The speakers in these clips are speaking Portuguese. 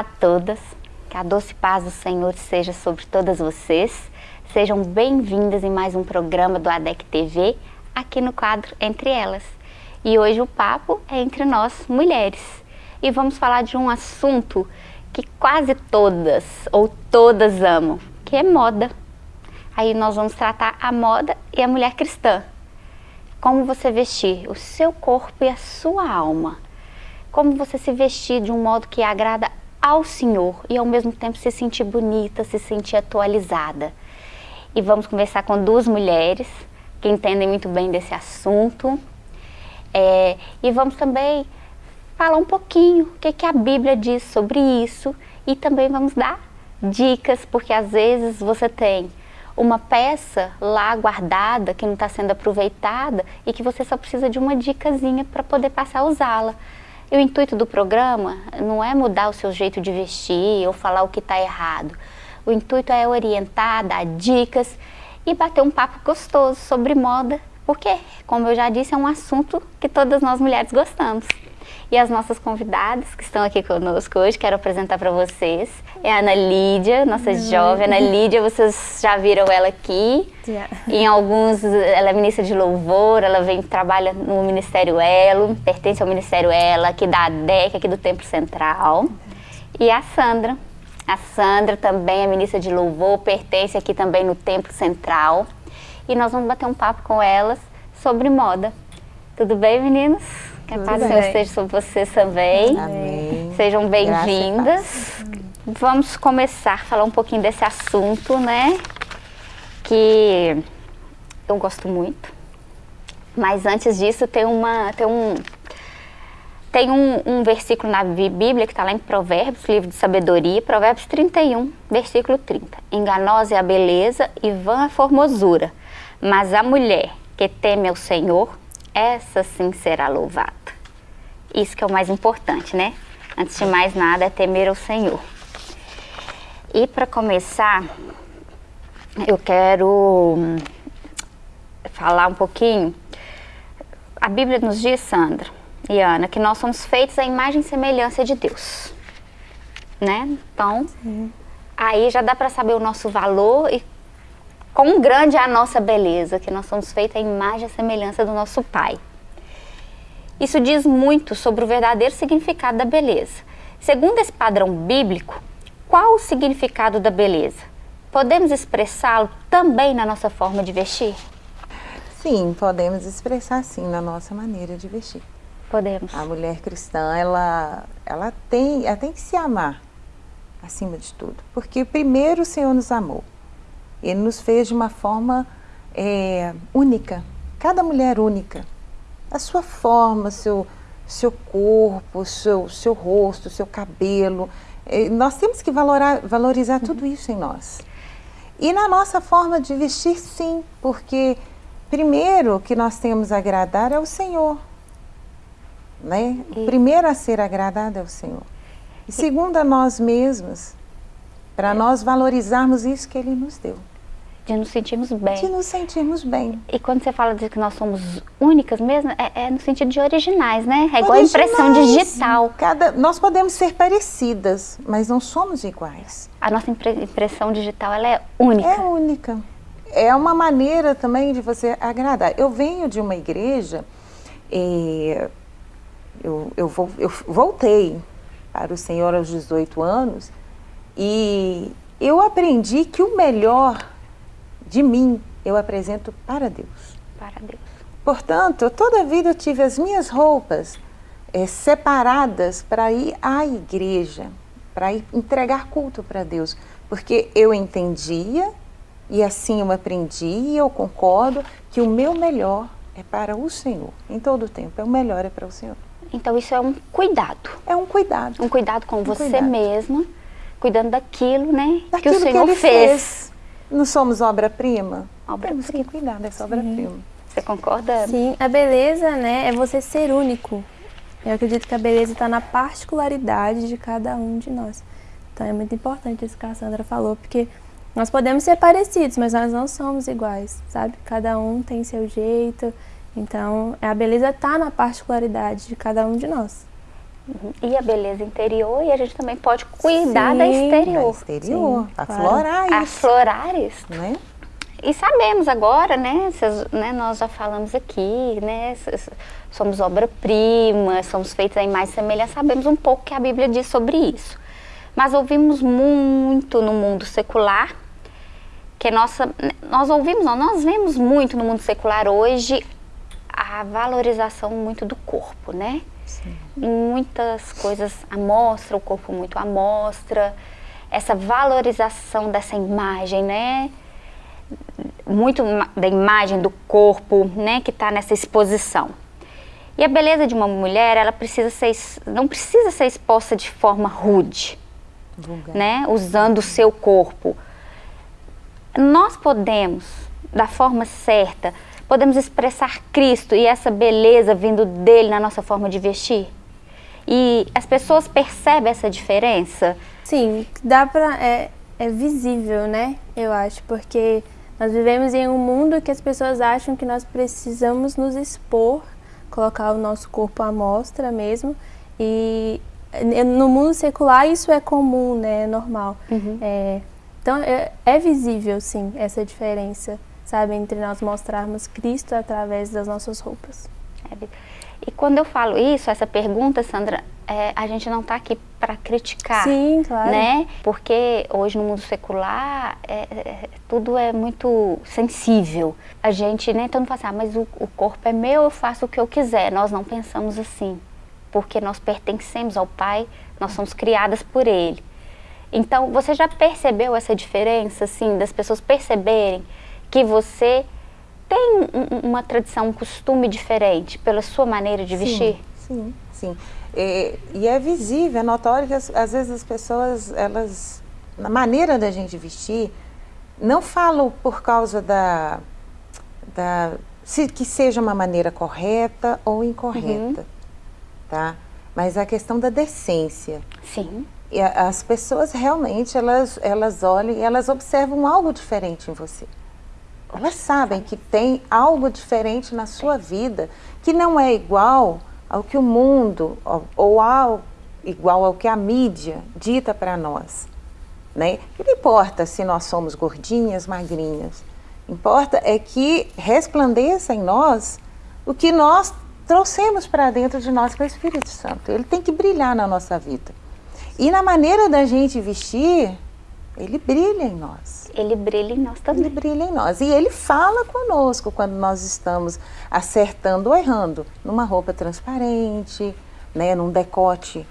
A todas, que a doce paz do Senhor seja sobre todas vocês. Sejam bem-vindas em mais um programa do ADEC TV, aqui no quadro Entre Elas. E hoje o papo é entre nós, mulheres. E vamos falar de um assunto que quase todas ou todas amam, que é moda. Aí nós vamos tratar a moda e a mulher cristã. Como você vestir o seu corpo e a sua alma. Como você se vestir de um modo que agrada ao Senhor e ao mesmo tempo se sentir bonita, se sentir atualizada. E vamos conversar com duas mulheres que entendem muito bem desse assunto. É, e vamos também falar um pouquinho o que, que a Bíblia diz sobre isso e também vamos dar dicas, porque às vezes você tem uma peça lá guardada que não está sendo aproveitada e que você só precisa de uma dicasinha para poder passar a usá-la. E o intuito do programa não é mudar o seu jeito de vestir ou falar o que está errado. O intuito é orientar, dar dicas e bater um papo gostoso sobre moda, porque, como eu já disse, é um assunto que todas nós mulheres gostamos. E as nossas convidadas que estão aqui conosco hoje, quero apresentar para vocês, é a Ana Lídia, nossa jovem Ana Lídia, vocês já viram ela aqui, yeah. em alguns, ela é ministra de louvor, ela vem, trabalha no Ministério Elo, pertence ao Ministério Elo, aqui da ADEC, aqui do Templo Central, e a Sandra, a Sandra também é ministra de louvor, pertence aqui também no Templo Central, e nós vamos bater um papo com elas sobre moda. Tudo bem, meninos? Que a paz do Senhor esteja sobre vocês também. Amém. Sejam bem-vindas. Vamos começar a falar um pouquinho desse assunto, né? Que eu gosto muito. Mas antes disso, tem, uma, tem um, tem um, um, versículo na Bíblia que está lá em Provérbios, livro de sabedoria, Provérbios 31, versículo 30. Enganosa é a beleza e vã a formosura, mas a mulher que teme ao Senhor, essa sim será louvada. Isso que é o mais importante, né? Antes de mais nada, é temer ao Senhor. E para começar, eu quero hum, falar um pouquinho. A Bíblia nos diz, Sandra e Ana, que nós somos feitos à imagem e semelhança de Deus. Né? Então, Sim. aí já dá para saber o nosso valor e quão grande é a nossa beleza, que nós somos feitos à imagem e semelhança do nosso Pai. Isso diz muito sobre o verdadeiro significado da beleza. Segundo esse padrão bíblico, qual o significado da beleza? Podemos expressá-lo também na nossa forma de vestir? Sim, podemos expressar sim na nossa maneira de vestir. Podemos. A mulher cristã, ela, ela, tem, ela tem que se amar acima de tudo. Porque primeiro o Senhor nos amou. Ele nos fez de uma forma é, única. Cada mulher única a sua forma, seu, seu corpo, seu, seu rosto, seu cabelo. É, nós temos que valorar, valorizar tudo isso em nós. E na nossa forma de vestir, sim, porque primeiro que nós temos a agradar é o Senhor. Né? O primeiro a ser agradado é o Senhor. E segundo a nós mesmos, para nós valorizarmos isso que Ele nos deu. De nos sentirmos bem. De nos sentirmos bem. E quando você fala de que nós somos únicas mesmo, é, é no sentido de originais, né? É igual a impressão digital. Cada, nós podemos ser parecidas, mas não somos iguais. A nossa impressão digital, ela é única. É única. É uma maneira também de você agradar. Eu venho de uma igreja, e eu, eu, vou, eu voltei para o Senhor aos 18 anos, e eu aprendi que o melhor de mim, eu apresento para Deus. Para Deus. Portanto, toda a vida eu tive as minhas roupas é, separadas para ir à igreja, para ir entregar culto para Deus, porque eu entendia e assim eu aprendi e eu concordo que o meu melhor é para o Senhor, em todo o tempo, é o melhor é para o Senhor. Então isso é um cuidado. É um cuidado. Um cuidado com um você cuidado. mesma, cuidando daquilo, né, daquilo que o Senhor que fez. fez. Não somos obra-prima? Obra Temos que cuidar dessa obra-prima. Você concorda? Sim, a beleza né, é você ser único. Eu acredito que a beleza está na particularidade de cada um de nós. Então é muito importante isso que a Sandra falou, porque nós podemos ser parecidos, mas nós não somos iguais, sabe? Cada um tem seu jeito, então a beleza está na particularidade de cada um de nós. Uhum. E a beleza interior, e a gente também pode cuidar Sim, da exterior. Da exterior, Sim, aflorar claro. isso. Aflorar isso. Né? E sabemos agora, né, né, nós já falamos aqui, né, somos obra-prima, somos feitos em mais semelhança, sabemos um pouco que a Bíblia diz sobre isso. Mas ouvimos muito no mundo secular, que nossa, nós ouvimos, não, nós vemos muito no mundo secular hoje a valorização muito do corpo, né? Sim. Muitas coisas à mostra, o corpo muito à mostra, essa valorização dessa imagem, né? Muito da imagem do corpo, né? Que está nessa exposição. E a beleza de uma mulher, ela precisa ser, não precisa ser exposta de forma rude, Vulgar. né? Usando o seu corpo. Nós podemos, da forma certa, podemos expressar Cristo e essa beleza vindo dele na nossa forma de vestir? E as pessoas percebem essa diferença? Sim, dá para é, é visível, né? Eu acho, porque nós vivemos em um mundo que as pessoas acham que nós precisamos nos expor, colocar o nosso corpo à mostra mesmo. E no mundo secular isso é comum, né? É normal. Uhum. É, então é, é visível, sim, essa diferença sabe? Entre nós mostrarmos Cristo através das nossas roupas. É, e quando eu falo isso, essa pergunta, Sandra, é, a gente não está aqui para criticar, Sim, claro. né? Porque hoje no mundo secular é, é, tudo é muito sensível. A gente nem né, mundo fala assim, ah, mas o, o corpo é meu, eu faço o que eu quiser. Nós não pensamos assim, porque nós pertencemos ao Pai, nós somos criadas por Ele. Então, você já percebeu essa diferença, assim, das pessoas perceberem que você tem uma tradição, um costume diferente pela sua maneira de vestir? Sim, sim. E, e é visível, é notório que as, às vezes as pessoas, elas, na maneira da gente vestir, não falam por causa da, da se, que seja uma maneira correta ou incorreta, uhum. tá? Mas a questão da decência. Sim. E a, as pessoas realmente, elas, elas olham e elas observam algo diferente em você elas sabem que tem algo diferente na sua vida, que não é igual ao que o mundo, ou ao, igual ao que a mídia dita para nós. Né? Não importa se nós somos gordinhas, magrinhas. Importa é que resplandeça em nós o que nós trouxemos para dentro de nós, que é o Espírito Santo. Ele tem que brilhar na nossa vida. E na maneira da gente vestir, ele brilha em nós. Ele brilha em nós também. Ele brilha em nós. E ele fala conosco quando nós estamos acertando ou errando. Numa roupa transparente, né, num decote.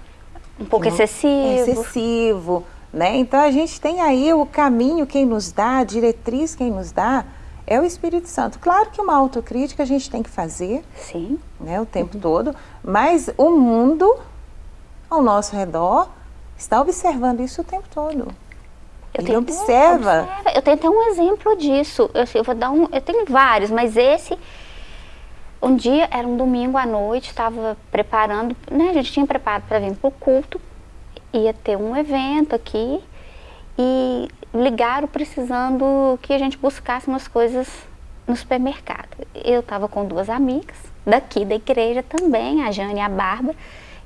Um pouco excessivo. Excessivo. Né? Então a gente tem aí o caminho, quem nos dá, a diretriz quem nos dá, é o Espírito Santo. Claro que uma autocrítica a gente tem que fazer. Sim. Né, o tempo uhum. todo. Mas o mundo ao nosso redor está observando isso o tempo todo. Eu Ele observa. observa. Eu tenho até um exemplo disso. Eu, eu, vou dar um. Eu tenho vários, mas esse. Um dia, era um domingo à noite, estava preparando, né? A gente tinha preparado para vir para o culto, ia ter um evento aqui e ligaram precisando que a gente buscasse umas coisas no supermercado. Eu estava com duas amigas daqui da igreja também, a Jane e a Bárbara,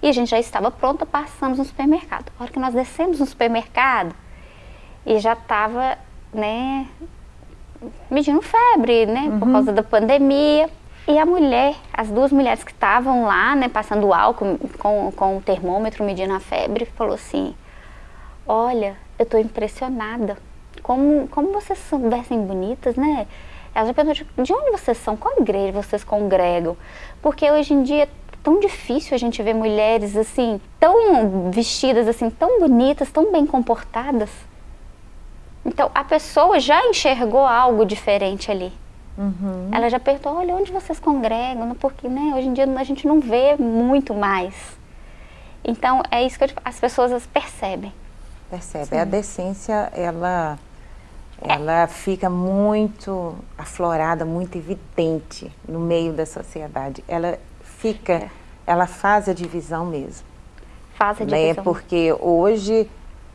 e a gente já estava pronta, passamos no supermercado. A hora que nós descemos no supermercado, e já estava, né, medindo febre, né, uhum. por causa da pandemia. E a mulher, as duas mulheres que estavam lá, né, passando álcool com, com o termômetro medindo a febre, falou assim, olha, eu estou impressionada, como, como vocês são, vestem bonitas, né? Ela já perguntou, de onde vocês são? Qual igreja vocês congregam? Porque hoje em dia é tão difícil a gente ver mulheres assim, tão vestidas assim, tão bonitas, tão bem comportadas. Então, a pessoa já enxergou algo diferente ali. Uhum. Ela já perguntou, olha, onde vocês congregam? Porque né, hoje em dia a gente não vê muito mais. Então, é isso que as pessoas percebem. Percebe. Sim. A decência, ela, ela é. fica muito aflorada, muito evidente no meio da sociedade. Ela fica, é. ela faz a divisão mesmo. Faz a né? divisão. Porque hoje,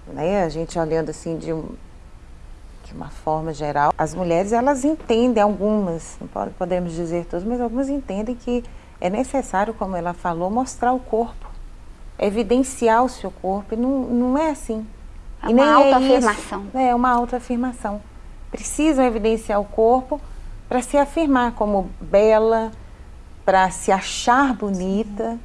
né, a gente olhando assim de um de uma forma geral, as mulheres elas entendem, algumas, não podemos dizer todas, mas algumas entendem que é necessário, como ela falou, mostrar o corpo. evidenciar o seu corpo, e não, não é assim. É uma autoafirmação. É, é uma autoafirmação. Precisam evidenciar o corpo para se afirmar como bela, para se achar bonita,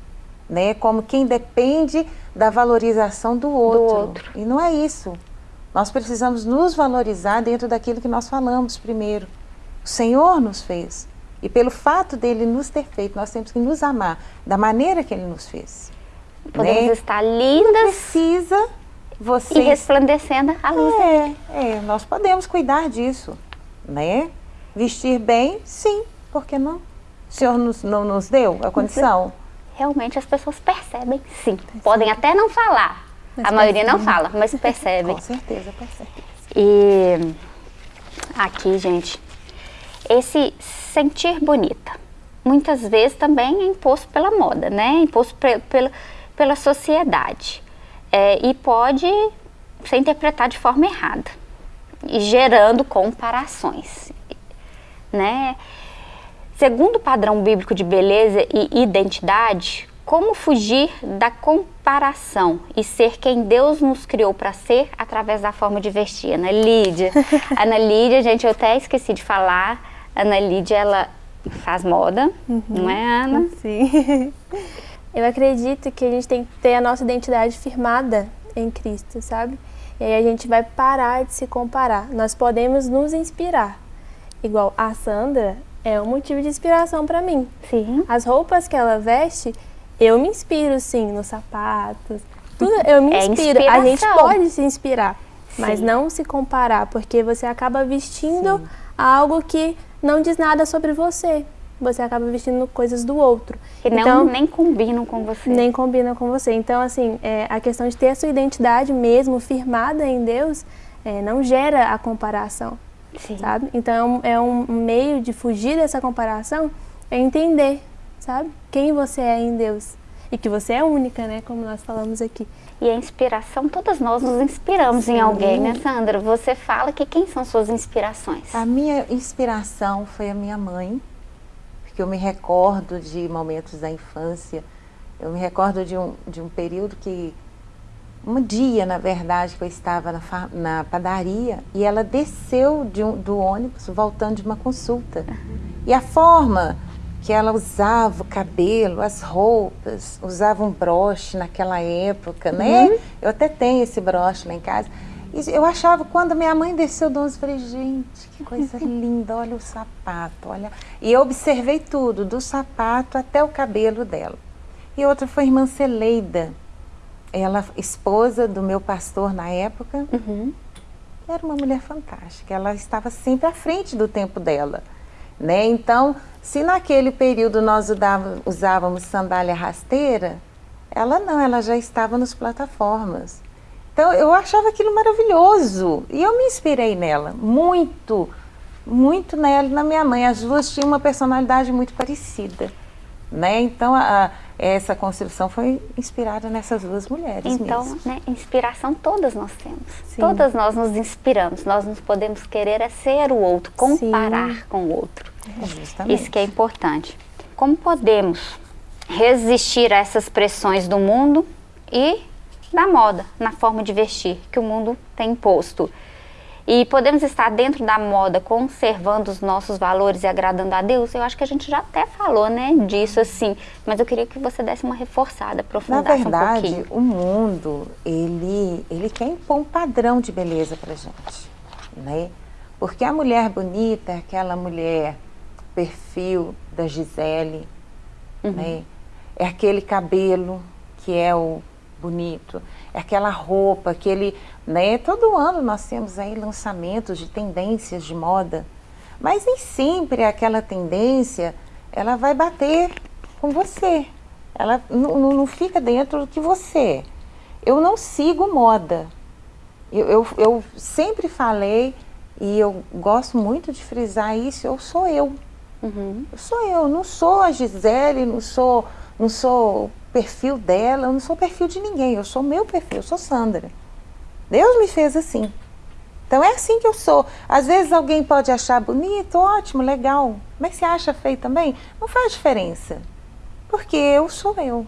né? como quem depende da valorização do outro. do outro. E não é isso. Nós precisamos nos valorizar dentro daquilo que nós falamos primeiro. O Senhor nos fez. E pelo fato dele nos ter feito, nós temos que nos amar da maneira que ele nos fez. Podemos né? estar lindas Precisa você e resplandecendo a luz. é, é, nós podemos cuidar disso, né? Vestir bem, sim, por que não? O Senhor nos, não nos deu a condição? Realmente as pessoas percebem, sim. Podem até não falar. Mas a maioria não percebem. fala, mas percebem. Com certeza, certeza. E aqui, gente, esse sentir bonita, muitas vezes também é imposto pela moda, né? Imposto pe- pela, pela sociedade. É, e pode ser interpretado de forma errada, e gerando comparações, né? Segundo o padrão bíblico de beleza e identidade, como fugir da comparação e ser quem Deus nos criou para ser através da forma de vestir? Ana Lídia. Ana Lídia, gente, eu até esqueci de falar. Ana Lídia, ela faz moda, não é, Ana? Sim. Eu acredito que a gente tem que ter a nossa identidade firmada em Cristo, sabe? E aí a gente vai parar de se comparar. Nós podemos nos inspirar. Igual a Sandra é um motivo de inspiração para mim. Sim. As roupas que ela veste, eu me inspiro sim nos sapatos. Tudo eu me É inspiro. A gente pode se inspirar, mas Sim. não se comparar, porque você acaba vestindo algo que não diz nada sobre você. Você acaba vestindo coisas do outro. Que não, então, nem combinam com você. nem combina com você. Então, assim, é, a questão de ter a sua identidade mesmo firmada em Deus é, não gera a comparação, Sim. sabe? Então, é um, é um meio de fugir dessa comparação, é entender, sabe? Quem você é em Deus. E que você é única, né? Como nós falamos aqui. E a inspiração, todas nós nos inspiramos em alguém, né, Sandra? Você fala que quem são suas inspirações? A minha inspiração foi a minha mãe, porque eu me recordo de momentos da infância, eu me recordo de um, de um período que, um dia, na verdade, que eu estava na, na padaria e ela desceu de um- do ônibus voltando de uma consulta. E a forma que ela usava o cabelo, as roupas, usava um broche naquela época, né? Eu até tenho esse broche lá em casa. E eu achava, quando minha mãe desceu do ônibus, eu falei, gente, que coisa linda, olha o sapato, olha. E eu observei tudo, do sapato até o cabelo dela. E outra foi a irmã Celeida, ela, esposa do meu pastor na época, Uhum. era uma mulher fantástica, ela estava sempre à frente do tempo dela. Né? Então, se naquele período nós usávamos sandália rasteira, ela não, ela já estava nos plataformas. Então, eu achava aquilo maravilhoso e eu me inspirei nela, muito, muito nela e na minha mãe. As duas tinham uma personalidade muito parecida. Né? Então, a- a- essa construção foi inspirada nessas duas mulheres Então, né, inspiração todas nós temos. Sim. Todas nós nos inspiramos. Nós nos podemos querer é ser o outro, comparar com o outro. Justamente. Isso que é importante. Como podemos resistir a essas pressões do mundo e da moda, na forma de vestir que o mundo tem imposto? E podemos estar dentro da moda conservando os nossos valores e agradando a Deus? Eu acho que a gente já até falou, né, disso assim, mas eu queria que você desse uma reforçada, Na aprofundasse um verdade, pouquinho. o mundo, ele, ele quer impor um padrão de beleza pra gente, né? Porque a mulher bonita é aquela mulher perfil da Gisele, né? É aquele cabelo que é o bonito, é aquela roupa, aquele, né? Todo ano nós temos aí lançamentos de tendências de moda, mas nem sempre aquela tendência ela vai bater com você. Ela não fica dentro do que você é. Eu não sigo moda. Eu, eu, eu sempre falei e eu gosto muito de frisar isso. Eu sou eu. Uhum. Sou eu. Não sou a Gisele, não sou, não sou o perfil dela, eu não sou o perfil de ninguém. Eu sou o meu perfil. Eu sou Sandra. Deus me fez assim. Então é assim que eu sou. Às vezes alguém pode achar bonito, ótimo, legal. Mas se acha feio também, não faz diferença. Porque eu sou eu.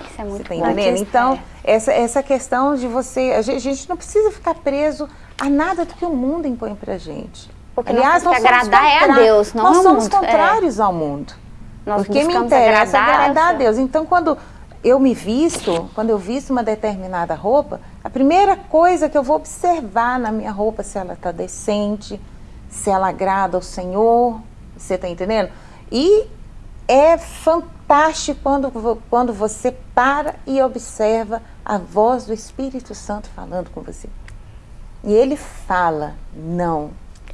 Isso é muito Você tá entendendo? Então, essa, essa questão de você. A gente, a gente não precisa ficar preso a nada do que o mundo impõe pra gente. Porque nós temos que agradar é a Deus, não Nós somos mundo, é. contrários ao mundo. Nós Porque me interessa agradar agradar a. Deus. Então, quando eu me visto, quando eu visto uma determinada roupa, a primeira coisa que eu vou observar na minha roupa se ela está decente, se ela agrada ao Senhor, você está entendendo? E é fantástico quando, quando você para e observa a voz do Espírito Santo falando com você. E ele fala, não.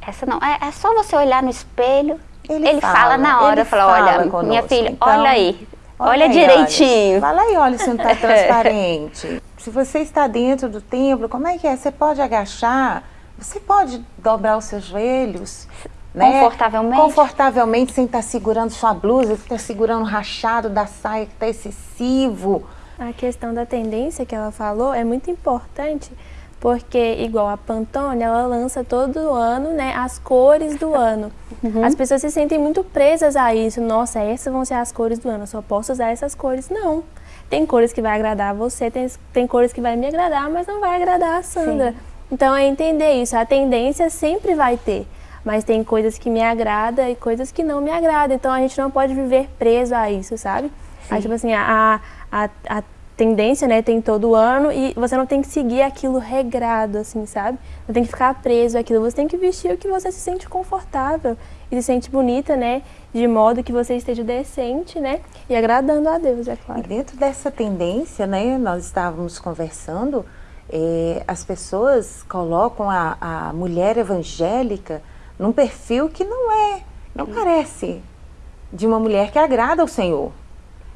Essa não. É, é só você olhar no espelho. Ele Ele, fala, fala, na hora, ele fala, fala olha, minha conosco. filha, Então, olha aí. Olha, aí, direitinho. Vai lá e olha se não está transparente. se você está dentro do templo, como é que é? Você pode agachar, você pode dobrar os seus joelhos. né? Confortavelmente. Confortavelmente, sem estar segurando sua blusa, sem estar segurando o rachado da saia que está excessivo. A questão da tendência que ela falou é muito importante, porque igual a Pantone, ela lança todo ano, né, as cores do ano. As pessoas se sentem muito presas a isso. Nossa, essas vão ser as cores do ano, eu só posso usar essas cores. Não. Tem cores que vai agradar a você, tem, tem cores que vai me agradar, mas não vai agradar a Sandra. Então é entender isso. A tendência sempre vai ter, mas tem coisas que me agradam e coisas que não me agradam. Então a gente não pode viver preso a isso, sabe? Aí, tipo assim, a, a, a tendência, né, tem todo ano e você não tem que seguir aquilo regrado, assim, sabe? Não tem que ficar preso àquilo, você tem que vestir o que você se sente confortável e se sente bonita, né, de modo que você esteja decente, né, e agradando a Deus, é E claro. dentro dessa tendência, né, nós estávamos conversando, eh, as pessoas colocam a, a mulher evangélica num perfil que não é, não parece de uma mulher que agrada ao Senhor.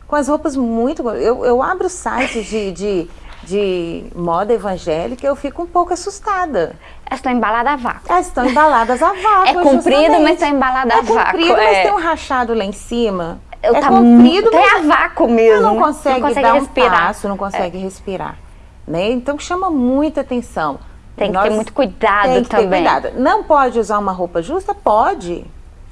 Com as roupas muito. Eu, eu abro sites de, de, de moda evangélica eu fico um pouco assustada. Elas estão embaladas a vácuo. Elas estão embaladas a vácuo. É comprido, mas tá embalada a é vácuo, comprido, mas é. tem um rachado lá em cima. Eu é tá comprido, mas é a vácuo mesmo. não consegue, Não consegue dar respirar. um passo, não consegue respirar. Né? Então chama muita atenção. Tem que Nós- ter muito cuidado tem que ter também. cuidado. Não pode usar uma roupa justa? Pode,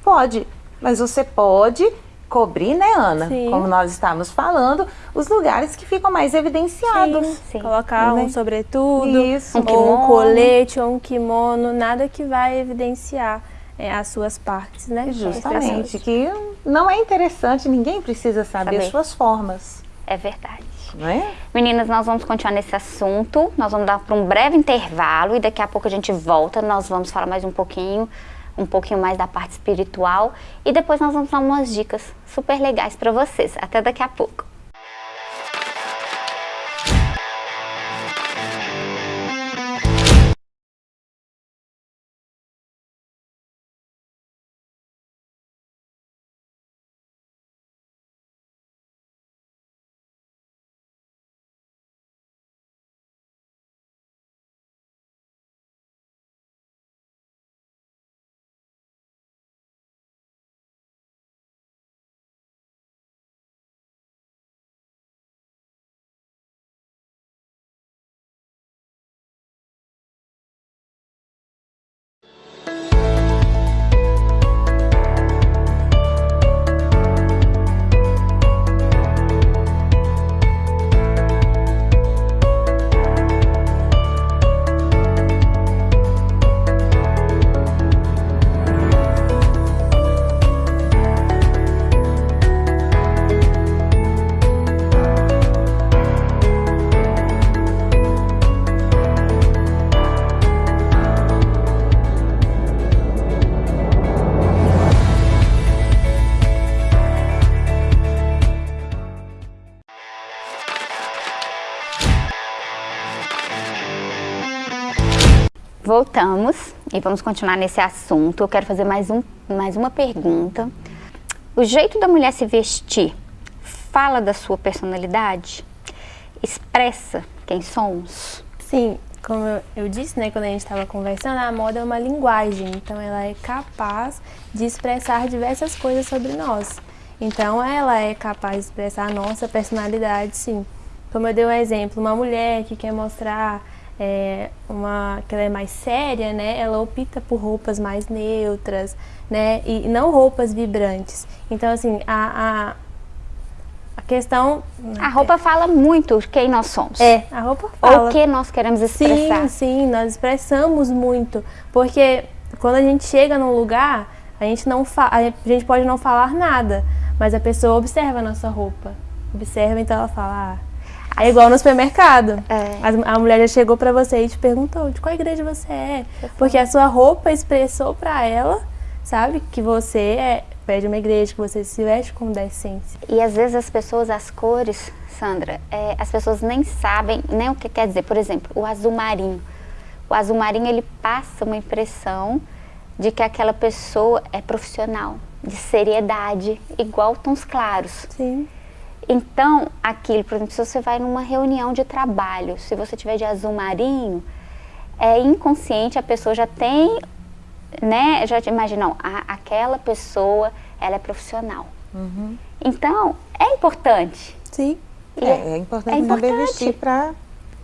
pode. Mas você pode cobrir, né, Ana? Sim. Como nós estávamos falando, os lugares que ficam mais evidenciados. Sim. Colocar Né? um sobretudo, Isso. Um ou um colete, ou um kimono, nada que vai evidenciar é, as suas partes, né? Justamente, que não é interessante, ninguém precisa saber, Saber. as suas formas, É verdade. não é? Meninas, nós vamos continuar nesse assunto. Nós vamos dar para um breve intervalo e daqui a pouco a gente volta. Nós vamos falar mais um pouquinho, um pouquinho mais da parte espiritual e depois nós vamos dar umas dicas super legais para vocês. Até daqui a pouco. Voltamos e vamos continuar nesse assunto. Eu quero fazer mais, um, mais uma pergunta. O jeito da mulher se vestir fala da sua personalidade? Expressa quem somos? Sim, como eu, disse, né, quando a gente estava conversando, a moda é uma linguagem, então ela é capaz de expressar diversas coisas sobre nós. Então ela é capaz de expressar a nossa personalidade, sim. Como eu dei um exemplo, uma mulher que quer mostrar é, uma, que ela é mais séria, né, ela opta por roupas mais neutras, né, e não roupas vibrantes. Então assim, a, a a questão... A roupa fala muito quem nós somos. É, a roupa fala. Ou o que nós queremos expressar. Sim, sim, nós expressamos muito. Porque quando a gente chega num lugar, a gente, não a gente pode não falar nada, mas a pessoa observa a nossa roupa. Observa, então ela fala, ah, é igual no supermercado. É. A, mulher já chegou para você e te perguntou de qual igreja você é. Porque a sua roupa expressou para ela, sabe, que você é pede uma igreja, que você se veste com decência. E às vezes as pessoas, as cores, Sandra, é, as pessoas nem sabem nem o que quer dizer. Por exemplo, o azul marinho. O azul marinho, ele passa uma impressão de que aquela pessoa é profissional, de seriedade, igual tons claros. Sim. Então, aquilo, por exemplo, se você vai numa reunião de trabalho, se você tiver de azul marinho, é inconsciente, a pessoa já tem né, já imaginam, aquela pessoa, ela é profissional. Uhum. Então, é importante. Sim. É, é, importante, é importante saber vestir para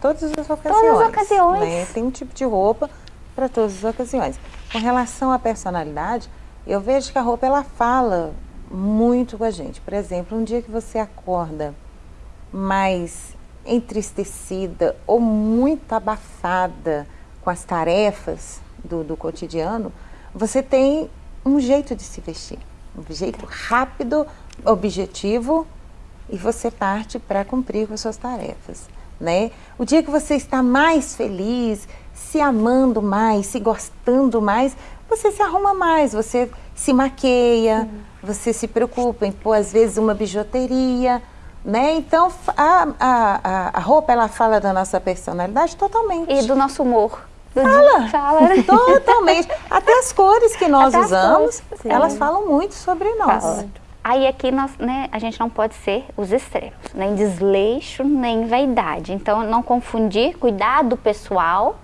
todas as ocasiões. Todas as ocasiões. Né? Tem um tipo de roupa para todas as ocasiões. Com relação à personalidade, eu vejo que a roupa ela fala muito com a gente. Por exemplo, um dia que você acorda mais entristecida ou muito abafada com as tarefas, do, do cotidiano, você tem um jeito de se vestir. Um jeito rápido, objetivo, e você parte para cumprir com as suas tarefas. Né? O dia que você está mais feliz, se amando mais, se gostando mais, você se arruma mais, você se maqueia, uhum. você se preocupa em pôr às vezes uma bijuteria, né? Então a, a, a roupa ela fala da nossa personalidade totalmente. E do nosso humor. Fala, fala né? totalmente. Até as cores que nós Até usamos, elas falam muito sobre nós. Fala. Aí aqui nós, né, a gente não pode ser os extremos, nem desleixo, nem vaidade. Então não confundir cuidado pessoal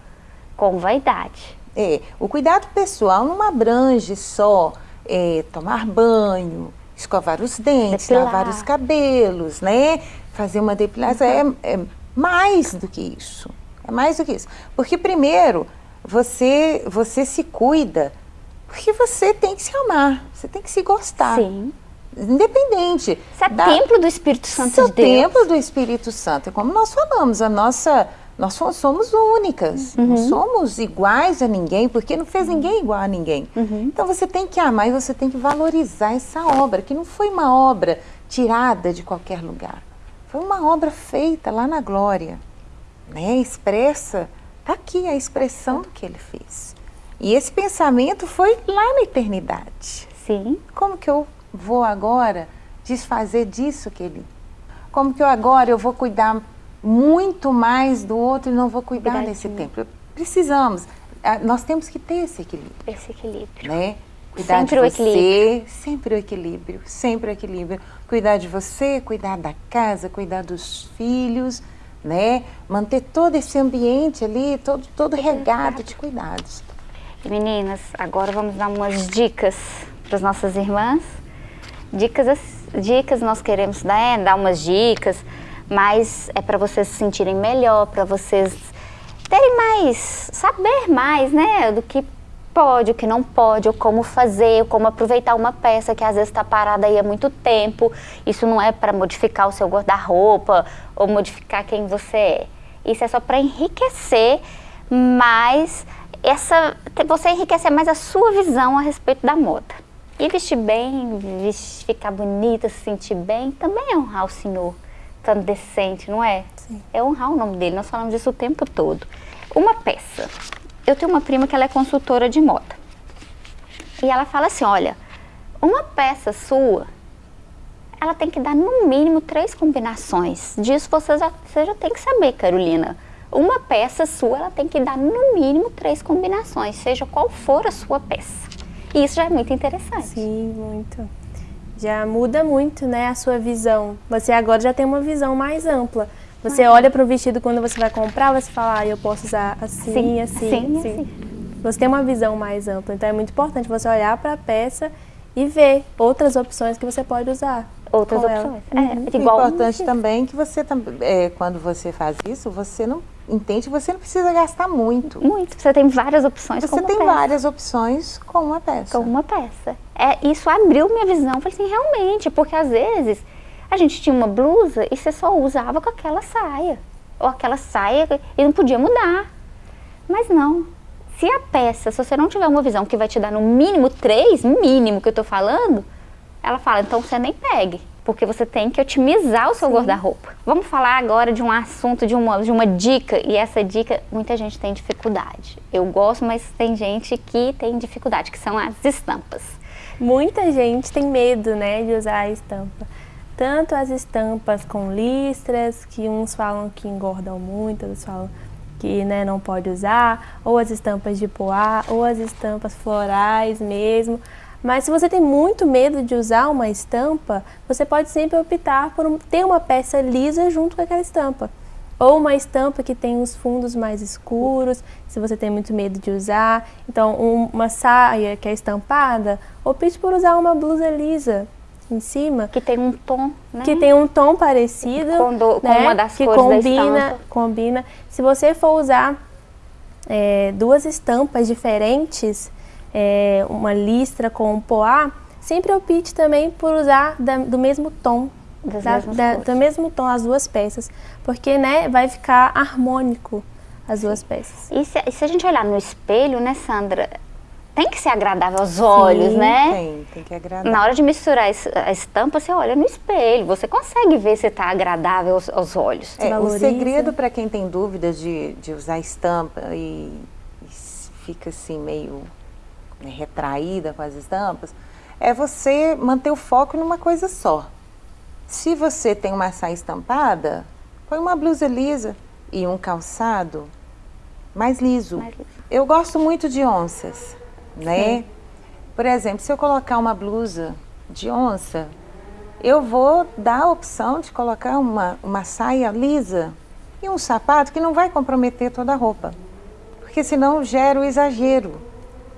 com vaidade. É, o cuidado pessoal não abrange só é, tomar banho, escovar os dentes, Depilar. lavar os cabelos, né? Fazer uma depilação. Uhum. É, é mais do que isso. É mais do que isso. Porque primeiro, você, você se cuida, porque você tem que se amar, você tem que se gostar. Sim. Independente. Você é da, templo do Espírito Santo de Deus. templo do Espírito Santo. É como nós falamos, a nossa, nós somos únicas. Uhum. Não somos iguais a ninguém, porque não fez ninguém igual a ninguém. Uhum. Então você tem que amar e você tem que valorizar essa obra, que não foi uma obra tirada de qualquer lugar. Foi uma obra feita lá na glória né, expressa, está aqui a expressão do que ele fez. E esse pensamento foi lá na eternidade. Sim. Como que eu vou agora desfazer disso que ele... Como que eu agora eu vou cuidar muito mais do outro e não vou cuidar Verdade. desse tempo? Precisamos. Nós temos que ter esse equilíbrio. Esse equilíbrio. Né? Cuidar sempre de você, sempre o equilíbrio, sempre o equilíbrio. Cuidar de você, cuidar da casa, cuidar dos filhos, né? Manter todo esse ambiente ali, todo, todo regado de cuidados. Meninas, agora vamos dar umas dicas para as nossas irmãs. Dicas, dicas nós queremos né, dar umas dicas, mas é para vocês se sentirem melhor, para vocês terem mais, saber mais, né, do que pode, o que não pode, ou como fazer, ou como aproveitar uma peça que às vezes está parada aí há muito tempo. Isso não é para modificar o seu guarda-roupa ou modificar quem você é. Isso é só para enriquecer mais essa, você enriquecer mais a sua visão a respeito da moda. E vestir bem, vestir, ficar bonita, se sentir bem, também é honrar o Senhor, tanto decente, não é? Sim. É honrar o nome dele, nós falamos disso o tempo todo. Uma peça, eu tenho uma prima que ela é consultora de moda. E ela fala assim, olha, uma peça sua, ela tem que dar no mínimo três combinações. Disso você já, você já tem que saber, Carolina. Uma peça sua, ela tem que dar no mínimo três combinações, seja qual for a sua peça. E isso já é muito interessante. Sim, muito. Já muda muito, né, a sua visão. Você agora já tem uma visão mais ampla. Você olha para o vestido quando você vai comprar, você fala, ah, eu posso usar assim, sim, assim, sim, assim. assim. Você tem uma visão mais ampla, então é muito importante você olhar para a peça e ver outras opções que você pode usar. Outras opções. É, uhum. É igual importante também que você, é, quando você faz isso, você não entende você não precisa gastar muito. Muito. Você tem várias opções Você tem peça. várias opções com uma peça. Com uma peça. É, isso abriu minha visão. Eu falei assim, realmente, porque às vezes A gente tinha uma blusa e você só usava com aquela saia. Ou aquela saia e não podia mudar. Mas não. Se a peça, se você não tiver uma visão que vai te dar no mínimo três, mínimo que eu tô falando, ela fala, então você nem pegue. Porque você tem que otimizar o seu guarda-roupa. Vamos falar agora de um assunto, de uma, de uma dica. E essa dica, muita gente tem dificuldade. Eu gosto, mas tem gente que tem dificuldade, que são as estampas. Muita gente tem medo, né, de usar a estampa. Tanto as estampas com listras, que uns falam que engordam muito, outros falam que né, não pode usar, ou as estampas de poá, ou as estampas florais mesmo. Mas se você tem muito medo de usar uma estampa, você pode sempre optar por ter uma peça lisa junto com aquela estampa. Ou uma estampa que tem os fundos mais escuros, se você tem muito medo de usar. Então, um, uma saia que é estampada, opte por usar uma blusa lisa em cima. Que tem um tom, né? Que tem um tom parecido. Com, do, com né? uma das que cores combina, da estampa. combina. Se você for usar é, duas estampas diferentes, é, uma listra com um poá, sempre opte também por usar da, do mesmo tom. Da, da- do mesmo tom as duas peças, porque né, vai ficar harmônico as duas peças. E se, e se a gente olhar no espelho, né, Sandra? Tem que ser agradável aos olhos, né? Tem, tem que agradar. Na hora de misturar a estampa, você olha no espelho, você consegue ver se está agradável aos, aos olhos. É, o segredo para quem tem dúvidas de, de usar estampa e, e fica assim meio né, retraída com as estampas, é você manter o foco numa coisa só. Se você tem uma saia estampada, põe uma blusa lisa e um calçado mais liso. Mais liso. Eu gosto muito de onças, né? Por exemplo, se eu colocar uma blusa de onça, eu vou dar a opção de colocar uma, uma saia lisa e um sapato que não vai comprometer toda a roupa. Porque senão gera o exagero.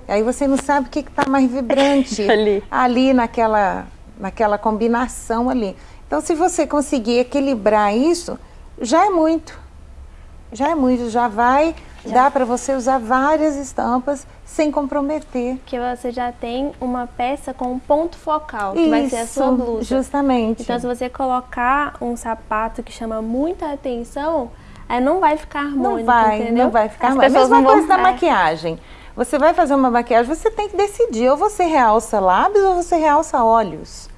Aí você não sabe o que está mais vibrante Ali. ali naquela, naquela combinação ali. Então, se você conseguir equilibrar isso, já é muito. Já é muito, já vai dar para você usar várias estampas sem comprometer. Porque você já tem uma peça com um ponto focal, que vai ser a sua blusa. justamente. Então, se você colocar um sapato que chama muita atenção, aí não vai ficar harmônico, não vai, entendeu? não vai ficar mais. pessoas Mesma coisa da é. maquiagem. Você vai fazer uma maquiagem, você tem que decidir, ou você realça lábios ou você realça olhos.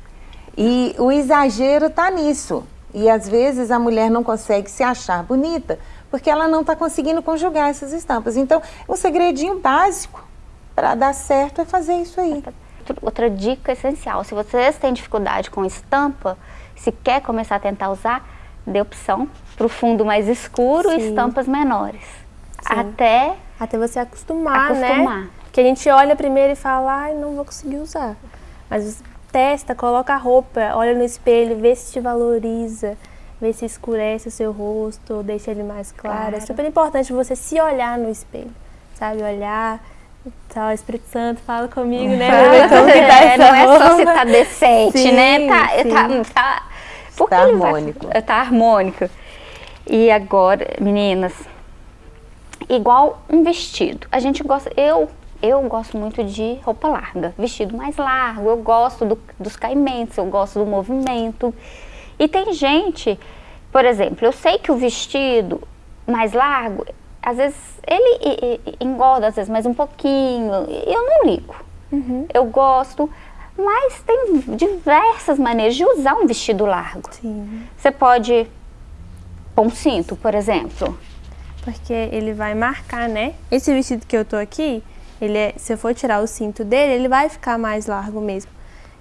E o exagero está nisso. E às vezes a mulher não consegue se achar bonita porque ela não está conseguindo conjugar essas estampas. Então, um segredinho básico para dar certo é fazer isso aí. Outra dica essencial, se vocês têm dificuldade com estampa, se quer começar a tentar usar, dê opção para o fundo mais escuro e Sim. estampas menores. Sim. Até Até você acostumar, Acostumar. né? Que a gente olha primeiro e fala, ai, não vou conseguir usar. Mas testa, coloca a roupa, olha no espelho, vê se te valoriza, vê se escurece o seu rosto, deixa ele mais claro. É Claro. super importante você se olhar no espelho, sabe? Olhar, tá, o Espírito Santo fala comigo, né? Como que tá É, não é só se tá decente, Sim, né? Tá, tá, tá, porque Tá vai- harmônico. tá harmônico. E agora, meninas, igual um vestido. A gente gosta, eu, eu gosto muito de roupa larga, vestido mais largo, eu gosto do- dos caimentos, eu gosto do movimento. E tem gente, por exemplo, eu sei que o vestido mais largo, às vezes ele engorda, às vezes mais um pouquinho, eu não ligo. Eu gosto, mas tem diversas maneiras de usar um vestido largo. Sim, Você pode pôr um cinto, por exemplo. Porque ele vai marcar, né? Esse vestido que eu tô aqui, ele é, se eu for tirar o cinto dele, ele vai ficar mais largo mesmo.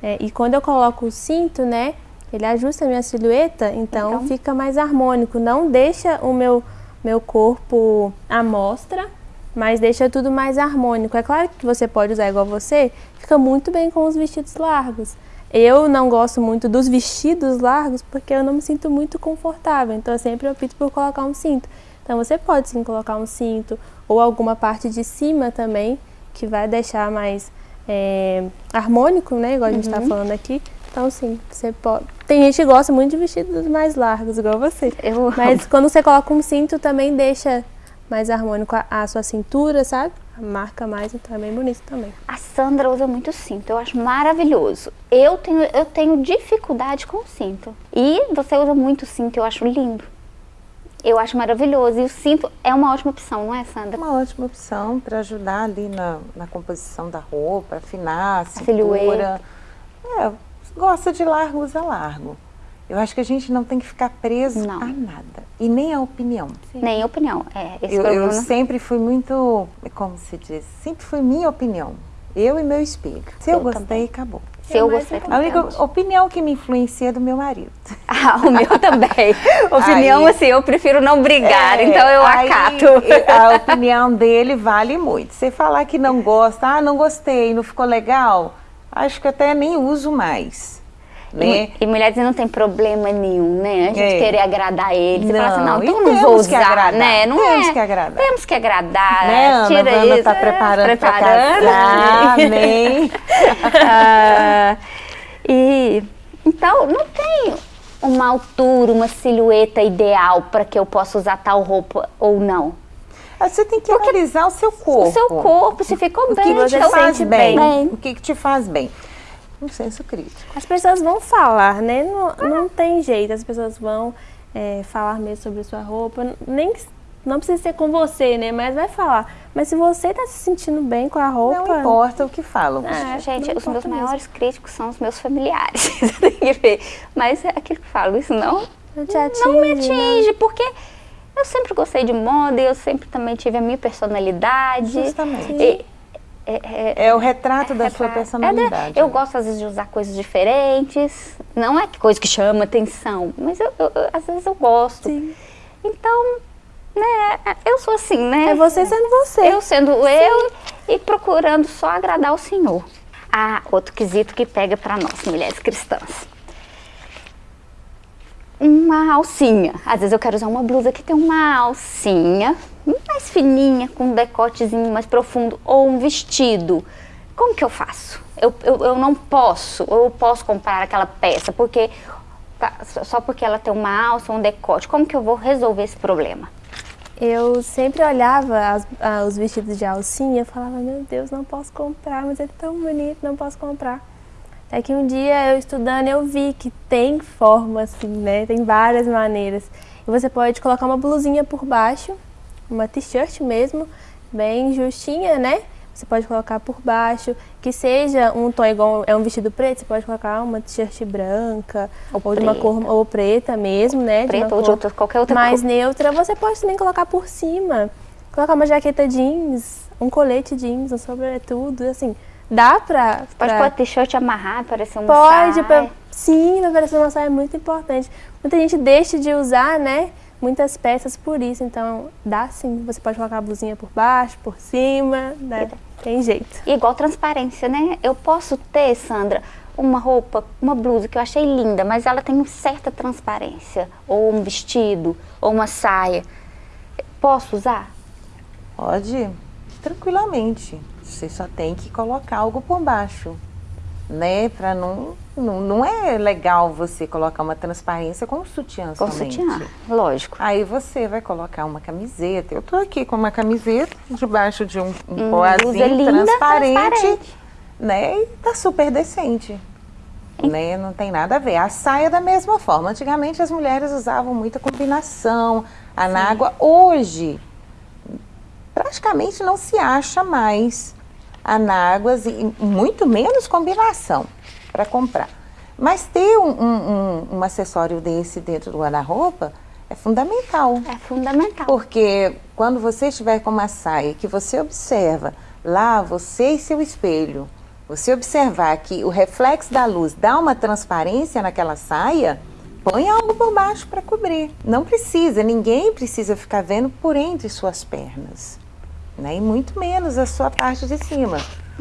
É, e quando eu coloco o cinto, né, ele ajusta a minha silhueta, então, Então. fica mais harmônico. Não deixa o meu, meu corpo à mostra, mas deixa tudo mais harmônico. É claro que você pode usar igual você, fica muito bem com os vestidos largos. Eu não gosto muito dos vestidos largos porque eu não me sinto muito confortável, então eu sempre opto por colocar um cinto. Então você pode sim colocar um cinto ou alguma parte de cima também, que vai deixar mais é, harmônico, né? Igual a gente tá falando aqui. Então sim, você pode. Tem gente que gosta muito de vestidos mais largos, igual você. Eu Mas quando você coloca um cinto também deixa mais harmônico a, a sua cintura, sabe? Marca mais, então é bem bonito também. A Sandra usa muito cinto, eu acho maravilhoso. Eu tenho, eu tenho dificuldade com cinto. E você usa muito cinto, eu acho lindo. Eu acho maravilhoso. E o cinto é uma ótima opção, não é, Sandra? Uma ótima opção para ajudar ali na, na composição da roupa, afinar a, A cintura. silhueta. É, gosta de largo, usa largo. Eu acho que a gente não tem que ficar preso Não. a nada. E nem a opinião. Nem opinião. É, Eu, eu sempre fui muito, como se diz, sempre foi minha opinião. Eu e meu espelho. Se eu, Eu gostei, também. acabou. Se eu gostei A também. única opinião que me influencia é do meu marido. Ah, o meu também. Opinião, Aí- assim, eu prefiro não brigar, É, então eu aí, acato. A opinião dele vale muito. Você falar que não gosta, ah, não gostei, não ficou legal, acho que até nem uso mais. Né? E, e mulheres não tem problema nenhum, né? A gente É. querer agradar eles. Fala assim, Não, não, então eu não vou usar, agradar, né? Não temos é. que agradar. Temos que agradar. Né, Ana? Tira A Ana isso. tá é, preparando para preparando. casar, amém. Ah, e então não tem uma altura, uma silhueta ideal para que eu possa usar tal roupa ou não. Aí Você tem que analisar o seu corpo. O seu corpo, se ficou O bem, que, que te faz sente bem? O que, que te faz bem? Um senso crítico. As pessoas vão falar, né? Não, não tem jeito, as pessoas vão é, falar mesmo sobre a sua roupa. Nem, não precisa ser com você, né? Mas vai falar. Mas se você tá se sentindo bem com a roupa. Não importa o que falam. É, Gente, não os meus mesmo. maiores críticos são os meus familiares. Tem que ver. Mas é aquilo que eu falo, isso não, Não te não me atinge, né? atinge, porque eu sempre gostei de moda, eu sempre também tive a minha personalidade. Justamente. E- é- é- É o retrato da sua personalidade. É eu gosto às vezes de usar coisas diferentes. Não é coisa que chama atenção, mas eu, eu- eu- às vezes eu gosto. Sim. Então, né, eu sou assim, né? É você sendo você. Eu sendo eu e procurando só agradar o Senhor. Ah, outro quesito que pega para nós, mulheres cristãs. Uma alcinha. Às vezes eu quero usar uma blusa que tem uma alcinha mais fininha, com um decotezinho mais profundo, ou um vestido. Como que eu faço? Eu, eu, eu não posso, eu posso comprar aquela peça, porque só porque ela tem uma alça ou um decote. Como que eu vou resolver esse problema? Eu sempre olhava as- ah, os vestidos de alcinha e falava, meu Deus, não posso comprar, mas é tão bonito, não posso comprar. Até que um dia eu estudando eu vi que tem forma assim, né? Tem várias maneiras. E você pode colocar uma blusinha por baixo, uma t-shirt mesmo, bem justinha, né? Você pode colocar por baixo, que seja um tom igual é um vestido preto, você pode colocar uma t-shirt branca Ou ou, de uma cor preta. ou preta mesmo, né? Preta ou de outra- qualquer outra mais cor. neutra. Você pode também colocar por cima, colocar uma jaqueta jeans, um colete jeans, um sobretudo, assim, dá pra... Pode pra- pôr t-shirt amarrado, parecer uma Pode, saia. pra- sim, vai parecer uma saia é muito importante. Muita gente deixa de usar, né, muitas peças por isso, então dá sim. Você pode colocar a blusinha por baixo, por cima, né, tem jeito. E igual transparência, né? Eu posso ter, Sandra, uma roupa, uma blusa que eu achei linda, mas ela tem uma certa transparência. Ou um vestido, ou uma saia. Posso usar? Pode, tranquilamente. Você só tem que colocar algo por baixo, né? Para não, não, não é legal você colocar uma transparência com sutiã Com somente. sutiã, lógico. Aí você vai colocar uma camiseta. Eu tô aqui com uma camiseta debaixo de um, um Hum, poazinho linda, transparente, transparente. né? E tá super decente. Né? Não tem nada a ver. A saia da mesma forma. Antigamente as mulheres usavam muita combinação, anágua. Hoje, praticamente não se acha mais anáguas e muito menos combinação para comprar. Mas ter um, um- um- um acessório desse dentro do guarda-roupa é fundamental. É fundamental. Porque quando você estiver com uma saia que você observa lá, você e seu espelho, você observar que o reflexo da luz dá uma transparência naquela saia, põe algo por baixo para cobrir. Não precisa, ninguém precisa ficar vendo por entre suas pernas. Né? E muito menos a sua parte de cima.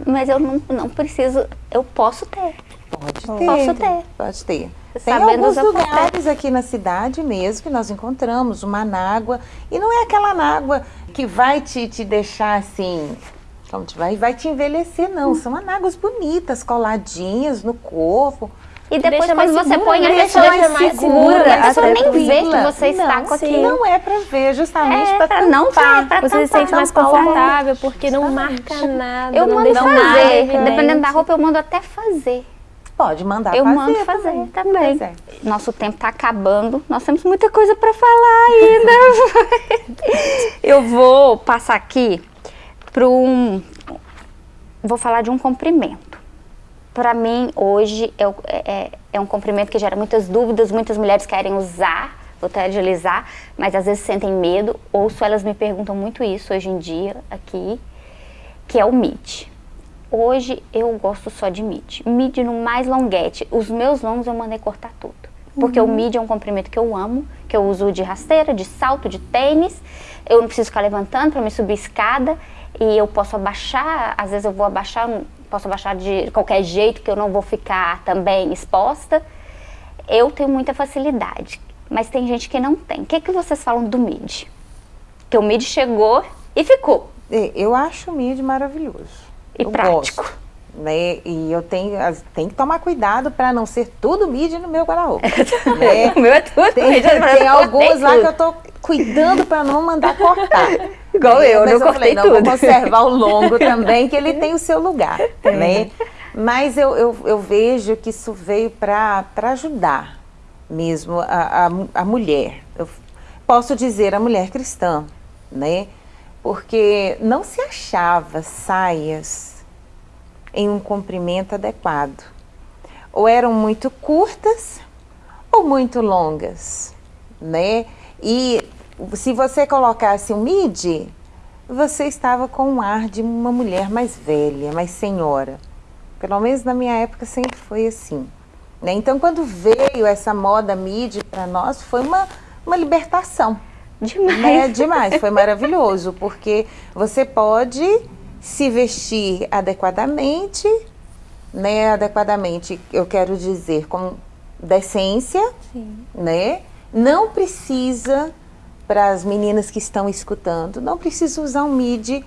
Mas eu não, não preciso, eu posso ter. Pode ter. Posso ter. Pode ter. Tem Sabendo alguns lugares aqui na cidade mesmo que nós encontramos uma anágua. E não é aquela anágua que vai te, te deixar assim, vai, vai te envelhecer, não. São anáguas bonitas, coladinhas no corpo. E depois Deixa quando você põe a né? pessoa Deixa mais segura, segura, a pessoa nem vê que você está com aquilo. Não é para ver, justamente É, para pra não ver, pra Você se tampar, sente mais tampar confortável, porque não marca nada, Eu mando fazer, dependendo da roupa eu mando até fazer. Pode mandar Eu fazer. mando fazer também. Pois é. Nosso tempo está acabando, nós temos muita coisa para falar ainda. eu vou passar aqui para um. Vou falar de um comprimento. Para mim, hoje, é, é- é um comprimento que gera muitas dúvidas, muitas mulheres querem usar, utilizar, mas às vezes sentem medo. Ouço elas me perguntam muito isso hoje em dia aqui, que é o MID. Hoje eu gosto só de mid. Mid no mais longuete. Os meus longos eu mandei cortar tudo. Porque o mid é um comprimento que eu amo, que eu uso de rasteira, de salto, de tênis. Eu não preciso ficar levantando para me subir escada. E eu posso abaixar, às vezes eu vou abaixar, posso abaixar de qualquer jeito, que eu não vou ficar também exposta. Eu tenho muita facilidade, mas tem gente que não tem. O que, que vocês falam do mid? Que o mid chegou e ficou. É, Eu acho o MIDI maravilhoso. E Eu prático. gosto, né? E eu tenho, tenho que tomar cuidado para não ser tudo MIDI no meu guarda-roupa. né? O meu é tudo Tem, mid, tem alguns lá que eu tô cuidando para não mandar cortar. Igual eu, Mas não falei, cortei não, tudo. Vou conservar o longo também, que ele tem o seu lugar, né? Mas eu, eu, eu vejo que isso veio para ajudar mesmo a, a, a mulher. Eu posso dizer a mulher cristã, né? Porque não se achava saias em um comprimento adequado. Ou eram muito curtas ou muito longas, né? E se você colocasse um midi, você estava com um ar de uma mulher mais velha, mais senhora. Pelo menos na minha época sempre foi assim. né? Então, quando veio essa moda midi para nós, foi uma, uma libertação. Demais. Né? Demais, foi maravilhoso, porque você pode se vestir adequadamente, né? Adequadamente, eu quero dizer, com decência, Sim. né? Não precisa, para as meninas que estão escutando, não precisa usar um midi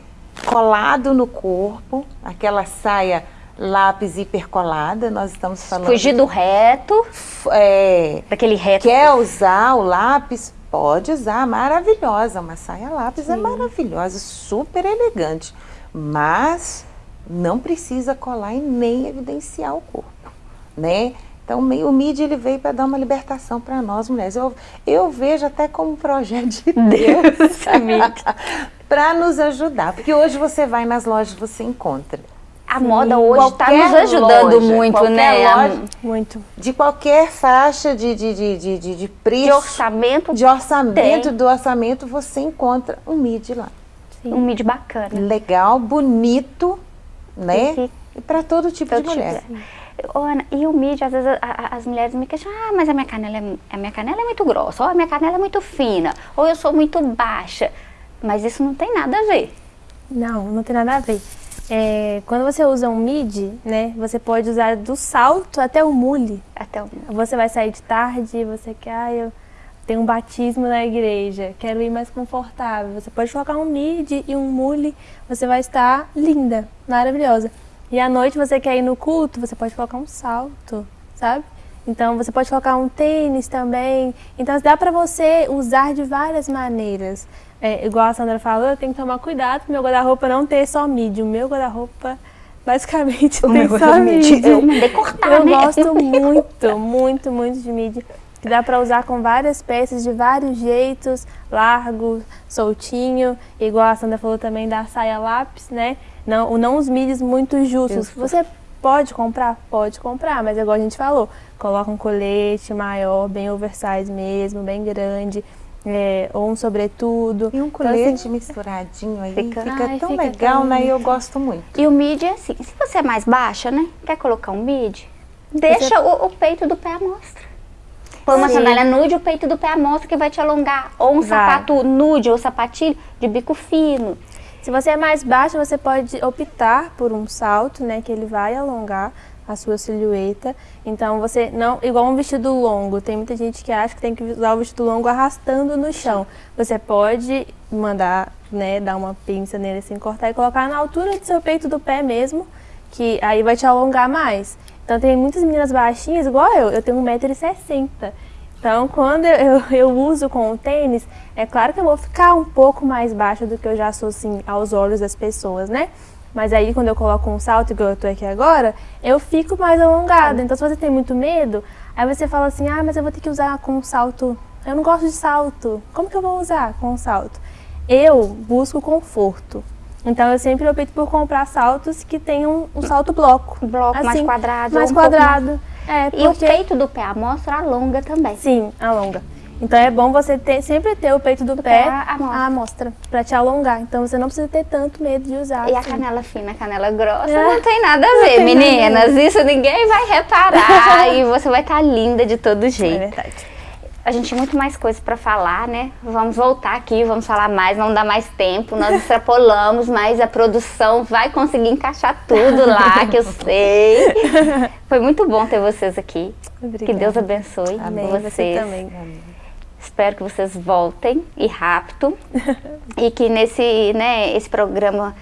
colado no corpo, aquela saia lápis hipercolada, nós estamos falando... Fugir do reto, É, daquele reto. Quer usar o lápis? Pode usar, maravilhosa. Uma saia lápis é maravilhosa, super elegante. Mas não precisa colar e nem evidenciar o corpo, né? Então meio- o MIDI ele veio para dar uma libertação para nós mulheres. Eu, eu vejo até como um projeto de Deus para nos ajudar. Porque hoje você vai nas lojas e você encontra. A moda hoje está nos ajudando loja, muito, né? Loja. Muito. De qualquer faixa de, de, de, de, de, de preço. De orçamento, de orçamento, Tem. do orçamento, você encontra um MIDI lá. um mid bacana. Legal, bonito, né? E- E para todo tipo Todo de mulher. tipo. Ô, Ana, e o mid, às vezes a- a- as mulheres me questionam, ah, mas a minha canela é, a minha canela é muito grossa, ou a minha canela é muito fina, ou eu sou muito baixa. Mas isso não tem nada a ver. Não, não tem nada a ver. É, quando você usa um midi, né, você pode usar do salto até o mule. Até o Você vai sair de tarde, você quer, ah, eu tenho um batismo na igreja, quero ir mais confortável. Você pode colocar um midi e um mule, você vai estar linda, maravilhosa. E à noite você quer ir no culto, você pode colocar um salto, sabe? Então você pode colocar um tênis também. Então dá pra você usar de várias maneiras. É, igual a Sandra falou, eu tenho que tomar cuidado pro meu guarda-roupa não ter só midi. O meu guarda-roupa basicamente tem só midi. Eu mandei cortar, Eu né? gosto muito, muito, muito de midi. Que dá pra usar com várias peças de vários jeitos, largo, soltinho, igual a Sandra falou também da saia lápis, né? Não, não os midis muito justos. Justo. Você pode comprar? Pode comprar, mas é igual a gente falou, coloca um colete maior, bem oversize mesmo, bem grande, é, ou um sobretudo. E um Então, assim, colete misturadinho aí Fica- fica, Ai, tão fica legal, tão né? E eu gosto muito. E o mid é assim, se você é mais baixa, né? Quer colocar um mid? Deixa o, o peito do pé à mostra. Põe uma Sim. sandália nude, o peito do pé à mostra que vai te alongar. Ou um Vai. sapato nude ou sapatilho de bico fino. Se você é mais baixa, você pode optar por um salto, né, que ele vai alongar a sua silhueta. Então você não, igual um vestido longo, tem muita gente que acha que tem que usar o vestido longo arrastando no chão. Você pode mandar, né, dar uma pinça nele assim, cortar e colocar na altura do seu peito do pé mesmo, que aí vai te alongar mais. Então tem muitas meninas baixinhas, igual eu, eu tenho 1,60m. Então quando eu, eu, uso com o tênis, é claro que eu vou ficar um pouco mais baixa do que eu já sou assim aos olhos das pessoas, né? Mas aí quando eu coloco um salto, igual eu tô aqui agora, eu fico mais alongada. Então se você tem muito medo, aí você fala assim, ah, mas eu vou ter que usar com um salto. Eu não gosto de salto. Como que eu vou usar com um salto? Eu busco conforto. Então eu sempre opto por comprar saltos que tenham um salto bloco. Bloco assim, mais quadrado. Mais quadrado. Mais... É, porque... E o peito do pé, a mostra alonga também. Sim, alonga. Então é bom você ter, sempre ter o peito do, do pé, pé à mostra, para te alongar. Então você não precisa ter tanto medo de usar. E assim. a canela fina, a canela grossa, é. não tem nada a ver, meninas. Isso ninguém vai reparar e você vai estar tá linda de todo jeito. É verdade. A gente tem muito mais coisas para falar, né? Vamos voltar aqui, vamos falar mais, não dá mais tempo. Nós extrapolamos, mas a produção vai conseguir encaixar tudo lá, que eu sei. Foi muito bom ter vocês aqui. Obrigada. Que Deus abençoe Amém. vocês. Você também. Amém. Espero que vocês voltem e rápido. e que nesse, né, esse programa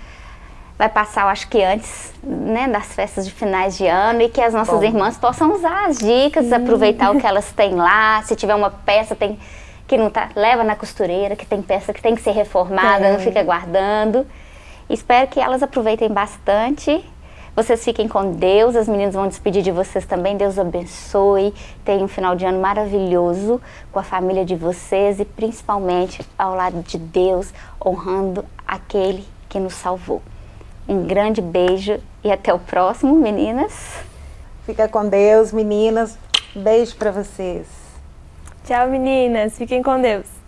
vai passar, eu acho que antes né, das festas de finais de ano e que as nossas Bom. irmãs possam usar as dicas, aproveitar o que elas têm lá. Se tiver uma peça tem, que não tá, leva na costureira, que tem peça que tem que ser reformada, não fica guardando. Espero que elas aproveitem bastante. Vocês fiquem com Deus, as meninas vão despedir de vocês também. Deus abençoe. Tenham um final de ano maravilhoso com a família de vocês e principalmente ao lado de Deus, honrando aquele que nos salvou. Um grande beijo e até o próximo, meninas. Fica com Deus, meninas. Beijo para vocês. Tchau, meninas. Fiquem com Deus.